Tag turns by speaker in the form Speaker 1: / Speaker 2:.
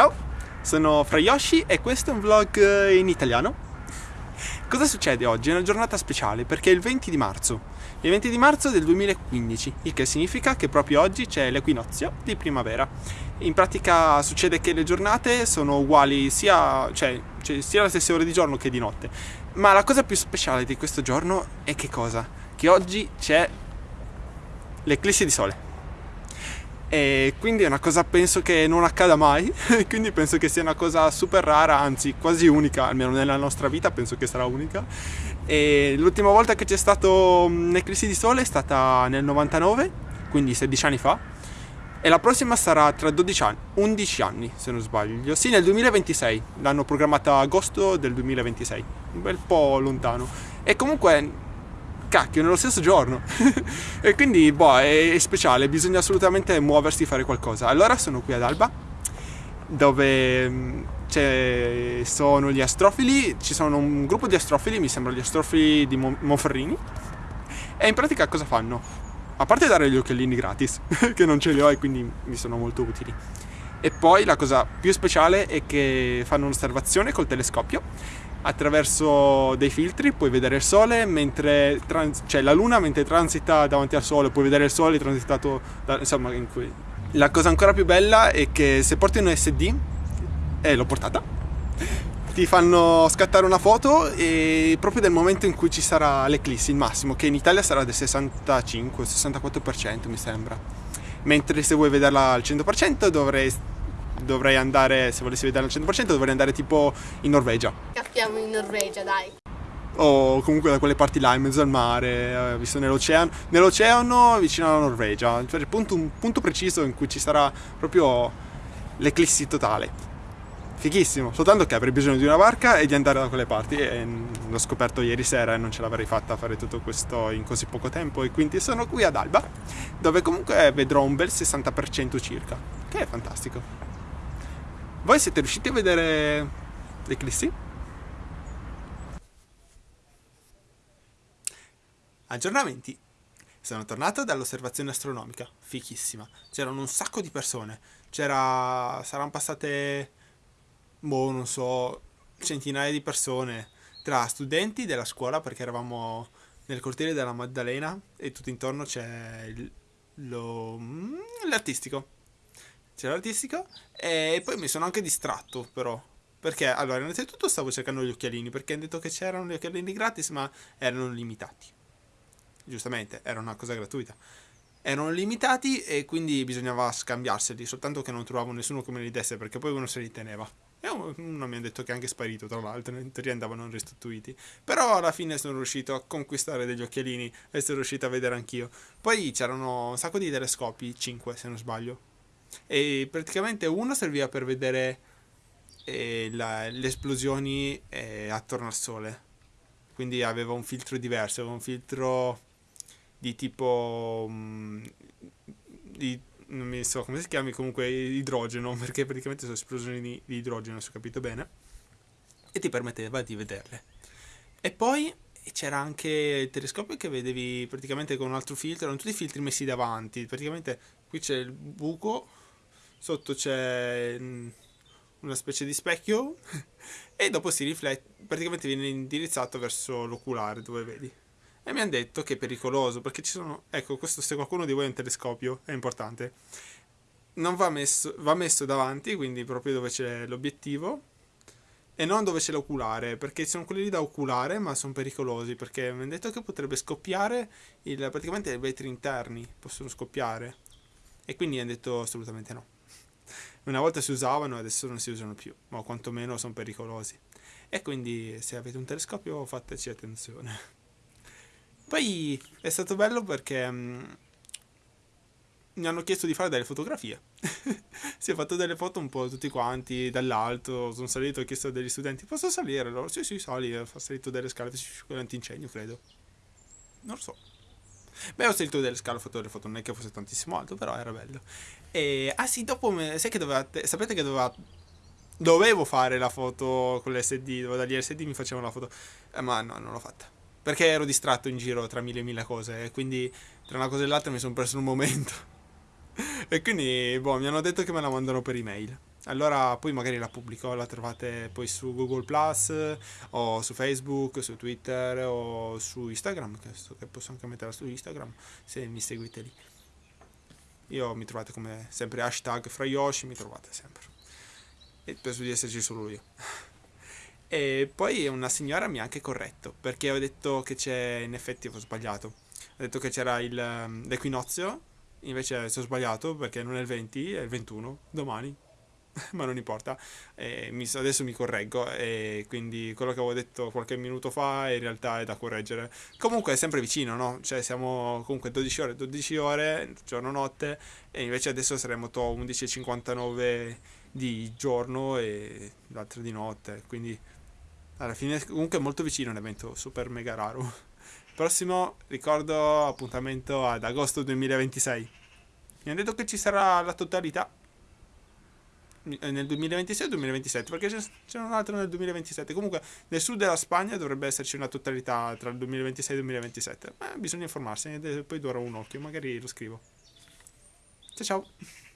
Speaker 1: Ciao, sono Frayoshi e questo è un vlog eh, in italiano. Cosa succede oggi? È una giornata speciale perché è il 20 di marzo. Il 20 di marzo del 2015, il che significa che proprio oggi c'è l'equinozio di primavera. In pratica succede che le giornate sono uguali sia, cioè, cioè, sia alle stesse ore di giorno che di notte. Ma la cosa più speciale di questo giorno è che cosa? Che oggi c'è l'eclissi di sole e quindi è una cosa penso che non accada mai. Quindi penso che sia una cosa super rara anzi quasi unica almeno nella nostra vita penso che sarà unica. E l'ultima volta che c'è stato un'eclissi di sole è stata nel 99 quindi 16 anni fa. E la prossima sarà tra 12 anni 11 anni se non sbaglio. Sì nel 2026 l'hanno programmata agosto del 2026 un bel po' lontano. E comunque cacchio, nello stesso giorno. e quindi, boh, è, è speciale, bisogna assolutamente muoversi e fare qualcosa. Allora sono qui ad Alba, dove mm, ci sono gli astrofili, ci sono un gruppo di astrofili, mi sembra gli astrofili di Monferrini. E in pratica cosa fanno? A parte dare gli occhialini gratis, che non ce li ho e quindi mi sono molto utili. E poi la cosa più speciale è che fanno un'osservazione col telescopio attraverso dei filtri puoi vedere il sole mentre trans- cioè la luna mentre transita davanti al sole puoi vedere il sole transitato da, insomma in cui la cosa ancora più bella è che se porti un SD e l'ho portata ti fanno scattare una foto e proprio del momento in cui ci sarà l'eclissi il massimo che in Italia sarà del 65-64% mi sembra. Mentre se vuoi vederla al 100% dovrei dovrei andare, se volessi vedere al 100%, dovrei andare tipo in Norvegia.
Speaker 2: Cappiamo in Norvegia, dai.
Speaker 1: O comunque da quelle parti là, in mezzo al mare, eh, visto nell'oceano, nell'oceano vicino alla Norvegia, cioè punto, un punto preciso in cui ci sarà proprio l'eclissi totale. Fighissimo, soltanto che avrei bisogno di una barca e di andare da quelle parti e l'ho scoperto ieri sera e non ce l'avrei fatta a fare tutto questo in così poco tempo e quindi sono qui ad Alba dove comunque vedrò un bel 60% circa, che è fantastico. Voi siete riusciti a vedere l'eclissi? Aggiornamenti. Sono tornato dall'osservazione astronomica, fichissima. C'erano un sacco di persone. C'era... saranno passate... boh, non so... centinaia di persone. Tra studenti della scuola, perché eravamo nel cortile della Maddalena e tutto intorno c'è. Mm, l'artistico c'era l'artistico e poi mi sono anche distratto però. Perché allora innanzitutto stavo cercando gli occhialini perché hanno detto che c'erano gli occhialini gratis ma erano limitati. Giustamente era una cosa gratuita. Erano limitati e quindi bisognava scambiarseli soltanto che non trovavo nessuno che me li desse perché poi uno se li teneva. E uno mi ha detto che è anche sparito tra l'altro in teoria andavano restituiti. Però alla fine sono riuscito a conquistare degli occhialini e sono riuscito a vedere anch'io. Poi c'erano un sacco di telescopi 5 se non sbaglio e praticamente uno serviva per vedere eh, la, le esplosioni eh, attorno al sole. Quindi aveva un filtro diverso aveva un filtro di tipo um, di, non mi so come si chiami comunque idrogeno perché praticamente sono esplosioni di, di idrogeno se ho capito bene e ti permetteva di vederle. E poi c'era anche il telescopio che vedevi praticamente con un altro filtro erano tutti filtri messi davanti. Praticamente qui c'è il buco sotto c'è mm, una specie di specchio e dopo si riflette, praticamente viene indirizzato verso l'oculare dove vedi. E mi hanno detto che è pericoloso perché ci sono, ecco questo se qualcuno di voi ha un telescopio è importante, non va messo, va messo davanti, quindi proprio dove c'è l'obiettivo e non dove c'è l'oculare perché sono quelli lì da oculare ma sono pericolosi perché mi hanno detto che potrebbe scoppiare il, praticamente i vetri interni possono scoppiare. E quindi hanno detto assolutamente no una volta si usavano adesso non si usano più, ma quantomeno sono pericolosi. E quindi se avete un telescopio fateci attenzione. Poi è stato bello perché um, mi hanno chiesto di fare delle fotografie. si è fatto delle foto un po' tutti quanti dall'alto, sono salito, ho chiesto a degli studenti, posso salire? Loro, sì sì, sali, ho salito delle scale, antincendio credo. Non lo so. Beh, ho sentito delle scale, ho fatto delle foto, non è che fosse tantissimo alto, però era bello. E, ah sì, dopo, me, sai che dovevate, sapete che doveva, dovevo fare la foto con l'SD, dovevo dagli LSD mi facevano la foto, eh, ma no, non l'ho fatta. Perché ero distratto in giro tra mille e mille cose, e quindi tra una cosa e l'altra mi sono perso un momento. e quindi, boh, mi hanno detto che me la mandano per email. Allora poi magari la pubblico, la trovate poi su Google Plus o su Facebook, su Twitter o su Instagram, che, so che posso anche metterla su Instagram se mi seguite lì. Io mi trovate come sempre hashtag fra Yoshi, mi trovate sempre. E penso di esserci solo io. E poi una signora mi ha anche corretto, perché ho detto che c'è, in effetti ho sbagliato. Ho detto che c'era il, l'equinozio, invece sono sbagliato perché non è il 20, è il 21, domani. ma non importa, eh, mi, adesso mi correggo e quindi quello che avevo detto qualche minuto fa in realtà è da correggere. Comunque è sempre vicino, no? Cioè siamo comunque 12 ore, 12 ore, giorno-notte e invece adesso saremo 11.59 di giorno e l'altro di notte, quindi alla fine comunque è molto vicino un evento super mega raro. Prossimo ricordo appuntamento ad agosto 2026. Mi hanno detto che ci sarà la totalità eh, nel 2026 o 2027 perché c'è un altro nel 2027 comunque nel sud della Spagna dovrebbe esserci una totalità tra il 2026 e il 2027 ma bisogna informarsi e poi dovrò un occhio magari lo scrivo. Ciao ciao